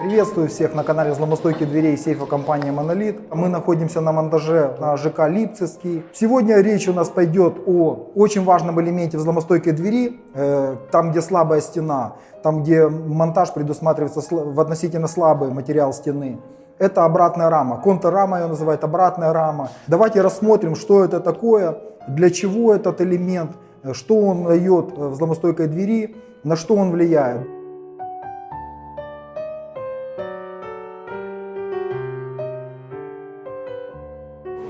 Приветствую всех на канале взломостойких дверей сейфа компании Monolith. Мы находимся на монтаже на ЖК Липцевский. Сегодня речь у нас пойдет о очень важном элементе взломостойкой двери, э, там где слабая стена, там где монтаж предусматривается в относительно слабый материал стены. Это обратная рама. Контррама ее называют, обратная рама. Давайте рассмотрим, что это такое, для чего этот элемент, э, что он дает взломостойкой двери, на что он влияет.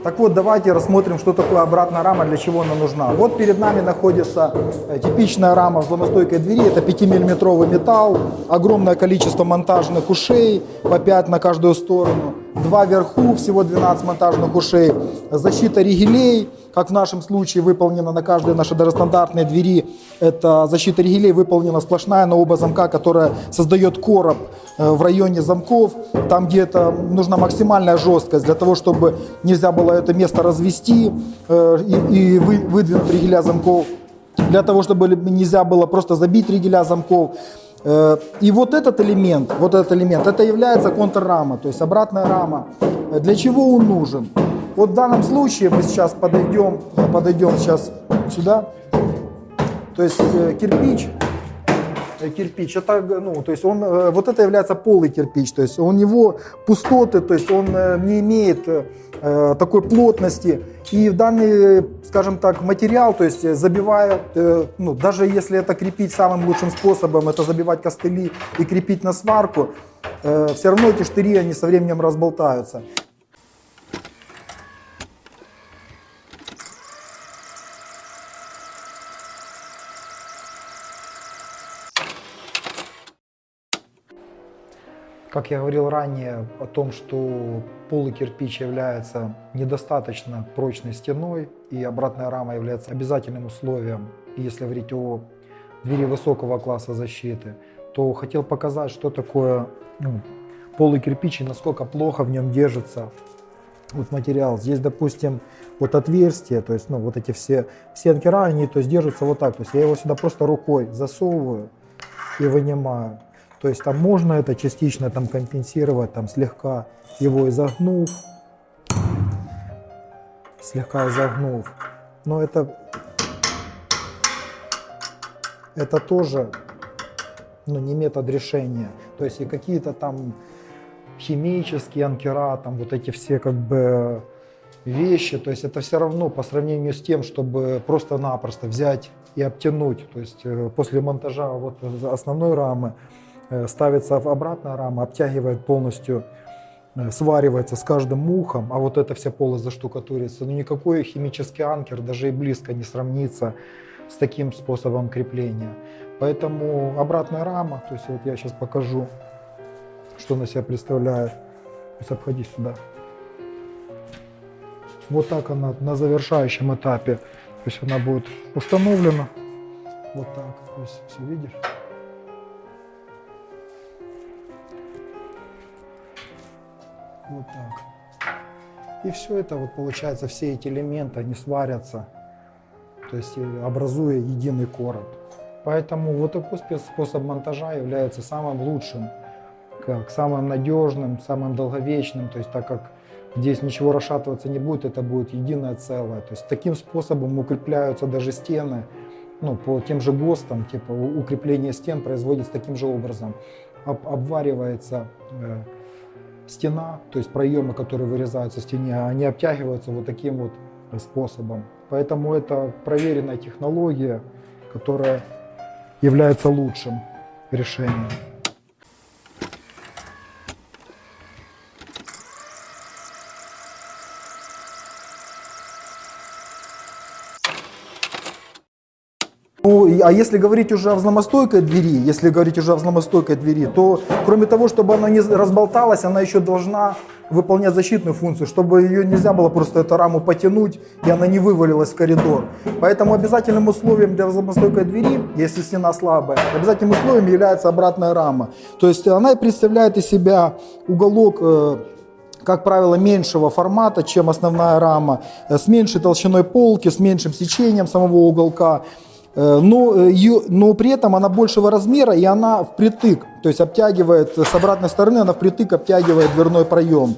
Так вот, давайте рассмотрим, что такое обратная рама, для чего она нужна. Вот перед нами находится э, типичная рама взломостойкой двери. Это 5-миллиметровый металл, огромное количество монтажных ушей, по 5 на каждую сторону. Два вверху, всего 12 монтажных ушей. Защита ригелей, как в нашем случае выполнена на каждой нашей доростандартной двери. Это защита ригелей выполнена сплошная на оба замка, которая создает короб э, в районе замков, там где это нужна максимальная жесткость для того, чтобы нельзя было это место развести э, и, и вы, выдвинуть ригеля замков, для того, чтобы нельзя было просто забить ригеля замков. Э, и вот этот элемент, вот этот элемент, это является контррама, то есть обратная рама. Для чего он нужен? Вот в данном случае мы сейчас подойдем, подойдем сейчас сюда. То есть э, кирпич, э, кирпич, это, ну, то есть он, вот это является полый кирпич, то есть у него пустоты, то есть он не имеет э, такой плотности. И данный, скажем так, материал, то есть забивая, э, ну, даже если это крепить самым лучшим способом, это забивать костыли и крепить на сварку, э, все равно эти штыри, они со временем разболтаются. Как я говорил ранее о том, что полый кирпич является недостаточно прочной стеной и обратная рама является обязательным условием, если говорить о двери высокого класса защиты, то хотел показать, что такое ну, полый кирпич и насколько плохо в нем держится вот материал. Здесь, допустим, вот отверстие, то есть, ну, вот эти все, все анкера, то есть, держатся вот так. То есть я его сюда просто рукой засовываю и вынимаю. То есть там можно это частично там компенсировать, там слегка его изогнув, слегка изогнув. Но это, это тоже ну, не метод решения. То есть и какие-то там химические анкера, там вот эти все как бы вещи, то есть это все равно по сравнению с тем, чтобы просто-напросто взять и обтянуть, то есть э, после монтажа вот основной рамы, Э, ставится обратная рама, обтягивает полностью, э, сваривается с каждым мухом, а вот эта вся полость заштукатурится. Но никакой химический анкер даже и близко не сравнится с таким способом крепления. Поэтому обратная рама, то есть вот я сейчас покажу, что она себя представляет. То есть обходи сюда. Вот так она на завершающем этапе. То есть она будет установлена. Вот так. То есть все видишь? Вот так. И все это, вот получается, все эти элементы, они сварятся, то есть образуя единый короб. Поэтому вот такой способ монтажа является самым лучшим, как самым надежным, самым долговечным, то есть так как здесь ничего расшатываться не будет, это будет единое целое. То есть таким способом укрепляются даже стены, ну, по тем же ГОСТам, типа укрепление стен производится таким же образом. Об, обваривается э, стена, то есть проемы, которые вырезаются в стене, они обтягиваются вот таким вот способом. Поэтому это проверенная технология, которая является лучшим решением. Ну, а если говорить уже о взломостойкой двери, если говорить уже о взломостойкой двери, то кроме того, чтобы она не разболталась, она еще должна выполнять защитную функцию, чтобы ее нельзя было просто эту раму потянуть, и она не вывалилась в коридор. Поэтому обязательным условием для взломостойкой двери, если стена слабая, обязательным условием является обратная рама. То есть она представляет из себя уголок э, как правило, меньшего формата, чем основная рама, э, с меньшей толщиной полки, с меньшим сечением самого уголка. Э, но, э, ее, но при этом она большего размера и она впритык то есть обтягивает с обратной стороны, она впритык обтягивает дверной проем.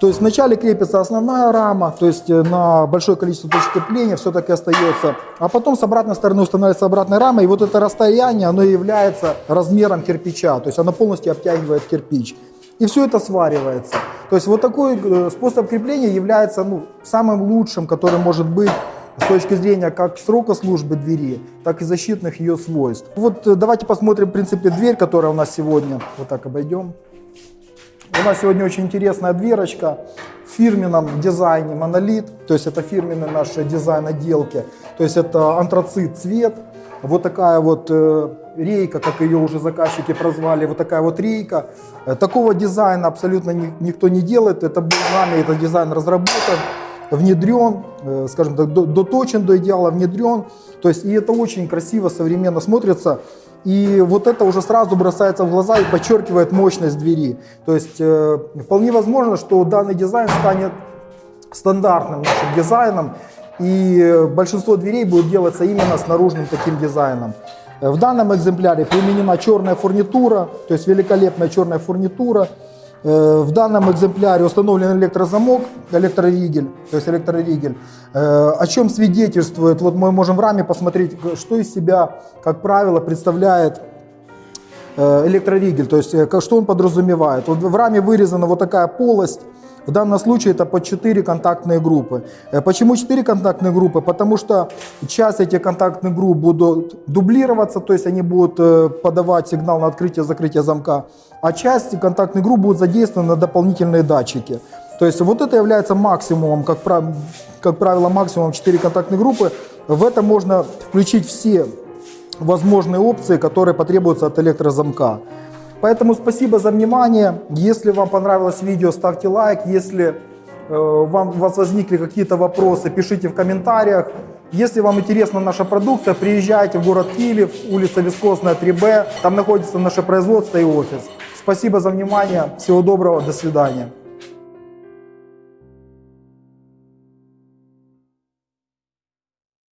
То есть вначале крепится основная рама, то есть э, на большое количество точек крепления все таки остается, а потом с обратной стороны устанавливается обратная рама, и вот это расстояние, оно является размером кирпича, то есть оно полностью обтягивает кирпич. И все это сваривается. То есть вот такой э, способ крепления является ну, самым лучшим, который может быть с точки зрения как срока службы двери, так и защитных ее свойств. Вот э, давайте посмотрим, в принципе, дверь, которая у нас сегодня. Вот так обойдем. У нас сегодня очень интересная дверочка в фирменном дизайне монолит, то есть это фирменный наш дизайн отделки, то есть это антрацит цвет, вот такая вот э, рейка, как ее уже заказчики прозвали, вот такая вот рейка. Э, такого дизайна абсолютно ни, никто не делает, это был нами этот дизайн разработан, внедрен, э, скажем так, доточен до идеала, внедрен, то есть и это очень красиво, современно смотрится. И вот это уже сразу бросается в глаза и подчеркивает мощность двери. То есть э, вполне возможно, что данный дизайн станет стандартным нашим дизайном, и большинство дверей будет делаться именно с наружным таким дизайном. Э, в данном экземпляре применена черная фурнитура, то есть великолепная черная фурнитура. Э, в данном экземпляре установлен электрозамок, электроригель, то есть электроригель, э, о чем свидетельствует, вот мы можем в раме посмотреть, что из себя, как правило, представляет э, электроригель, то есть что он подразумевает. Вот в раме вырезана вот такая полость, в данном случае это по 4 контактные группы. Почему 4 контактные группы? Потому что часть этих контактных групп будут дублироваться, то есть они будут подавать сигнал на открытие-закрытие замка а часть контактных групп будут задействованы на дополнительные датчики. То есть вот это является максимумом, как, как правило, максимум 4 контактные группы. В это можно включить все возможные опции, которые потребуются от электрозамка. Поэтому спасибо за внимание. Если вам понравилось видео, ставьте лайк. Если э, вам, у вас возникли какие-то вопросы, пишите в комментариях. Если вам интересна наша продукция, приезжайте в город Киев, улица Вискосная, 3Б. Там находится наше производство и офис. Спасибо за внимание. Всего доброго. До свидания.